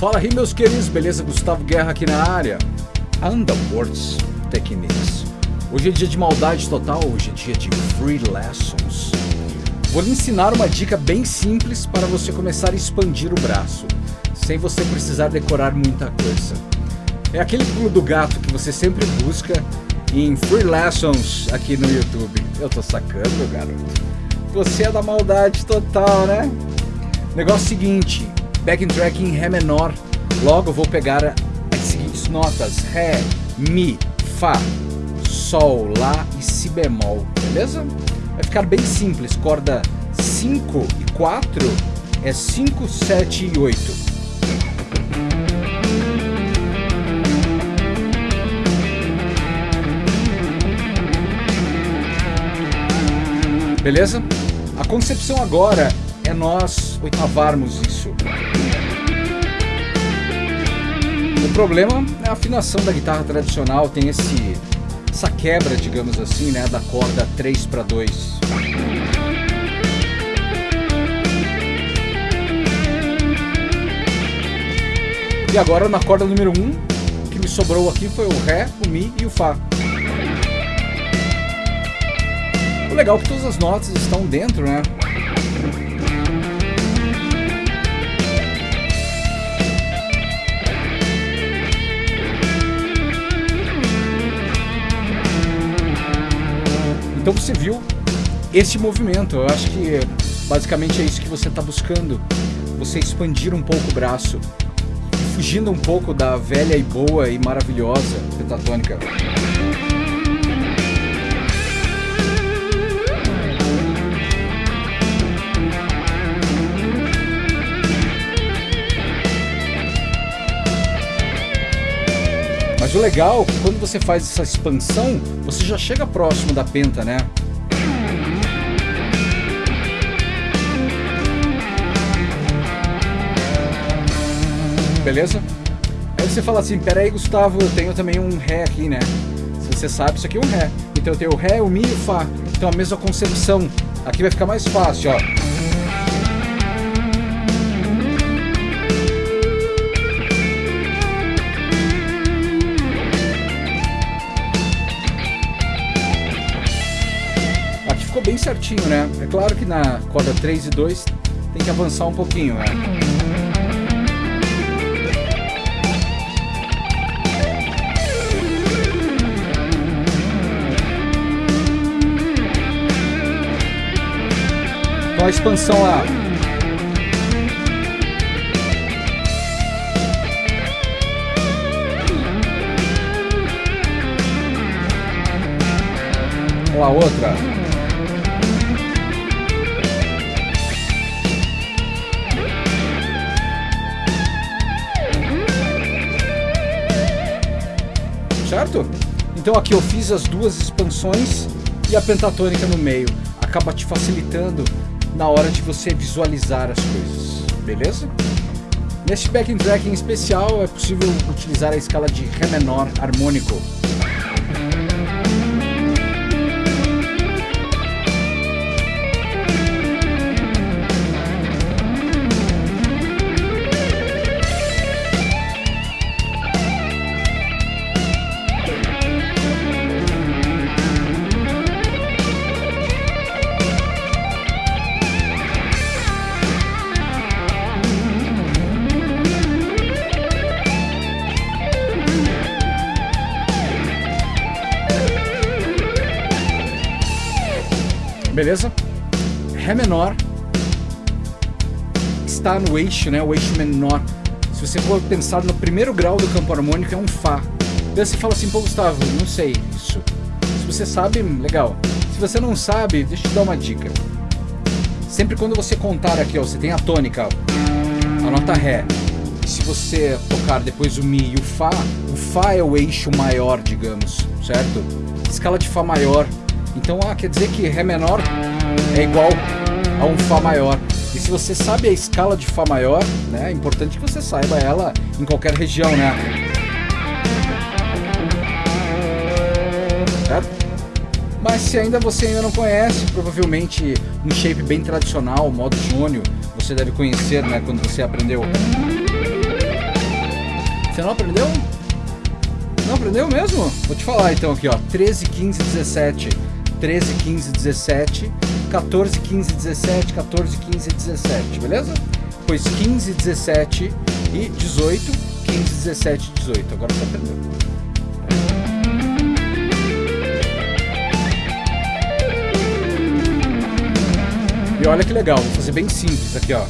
Fala aí meus queridos, beleza? Gustavo Guerra aqui na área. Underworlds Techniques. Hoje é dia de maldade total, hoje é dia de Free Lessons. Vou lhe ensinar uma dica bem simples para você começar a expandir o braço, sem você precisar decorar muita coisa. É aquele pulo do gato que você sempre busca em Free Lessons aqui no YouTube. Eu tô sacando, garoto. Você é da maldade total, né? Negócio seguinte, backing track em Ré menor. Logo vou pegar as seguintes notas: Ré, Mi, Fá, Sol, Lá e Si bemol, beleza? Vai ficar bem simples, corda 5 e 4 é 5, 7 e 8. Beleza? A concepção agora é nós oitavarmos isso. O problema é a afinação da guitarra tradicional, tem esse essa quebra, digamos assim, né, da corda 3 para 2. E agora na corda número 1, um, o que me sobrou aqui foi o Ré, o Mi e o Fá. O legal é que todas as notas estão dentro, né? Então você viu esse movimento. Eu acho que basicamente é isso que você está buscando. Você expandir um pouco o braço, fugindo um pouco da velha e boa e maravilhosa pentatônica. Mas o legal, é quando você faz essa expansão, você já chega próximo da penta, né? Beleza? Aí você fala assim, pera aí Gustavo, eu tenho também um Ré aqui, né? Se você sabe, isso aqui é um Ré. Então eu tenho o Ré, o Mi e o Fá. Então a mesma concepção. Aqui vai ficar mais fácil, ó. Certinho, né? É claro que na corda 3 e 2 tem que avançar um pouquinho, né? Então a expansão lá. Olha a outra. Certo? Então aqui eu fiz as duas expansões e a pentatônica no meio. Acaba te facilitando na hora de você visualizar as coisas, beleza? Neste backing track em especial é possível utilizar a escala de Ré menor harmônico beleza? Ré menor está no eixo, né? O eixo menor. Se você for pensar no primeiro grau do campo harmônico, é um Fá. Daí você fala assim, pô, Gustavo, não sei isso. Se você sabe, legal. Se você não sabe, deixa eu te dar uma dica. Sempre quando você contar aqui, ó, você tem a tônica, ó, a nota Ré. E se você tocar depois o Mi e o Fá, o Fá é o eixo maior, digamos, certo? Escala de Fá maior então, ah, quer dizer que Ré menor é igual a um Fá maior. E se você sabe a escala de Fá maior, né, é importante que você saiba ela em qualquer região, né? Certo? Mas se ainda você ainda não conhece, provavelmente um shape bem tradicional, modo jônio, você deve conhecer, né, quando você aprendeu. Você não aprendeu? Não aprendeu mesmo? Vou te falar então aqui, ó. 13, 15, 17. 13, 15, 17. 14, 15, 17. 14, 15, 17. Beleza? Depois 15, 17 e 18. 15, 17 e 18. Agora você aprendeu. E olha que legal, vou fazer bem simples aqui, ó.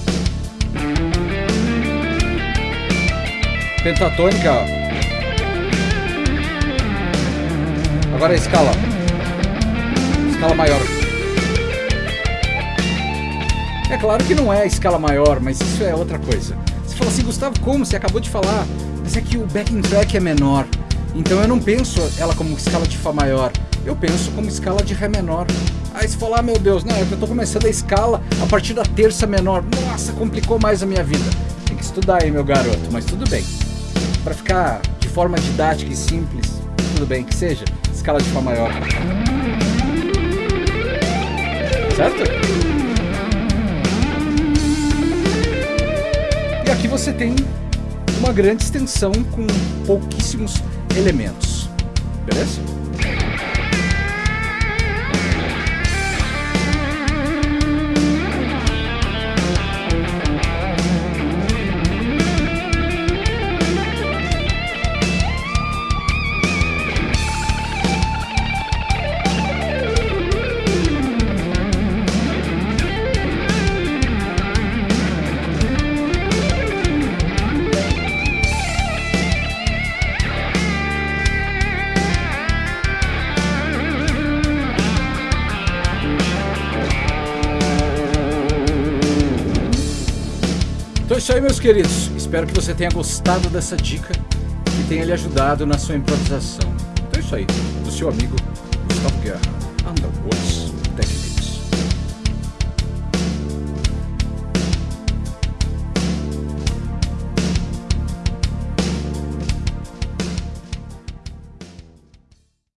Pentatônica, ó. Agora a escala. Escala maior. É claro que não é a escala maior, mas isso é outra coisa. Você fala assim, Gustavo, como? Você acabou de falar. Mas é que o backing track é menor. Então eu não penso ela como escala de Fá maior. Eu penso como escala de Ré menor. Aí você fala, ah, meu Deus, não, é que eu tô começando a escala a partir da terça menor. Nossa, complicou mais a minha vida. Tem que estudar aí, meu garoto, mas tudo bem. Para ficar de forma didática e simples, tudo bem que seja, escala de Fá maior. Certo? E aqui você tem uma grande extensão com pouquíssimos elementos. Beleza? isso aí, meus queridos. Espero que você tenha gostado dessa dica e tenha lhe ajudado na sua improvisação. Então é isso aí, do seu amigo Gustavo Guerra, Underwoods Techniques.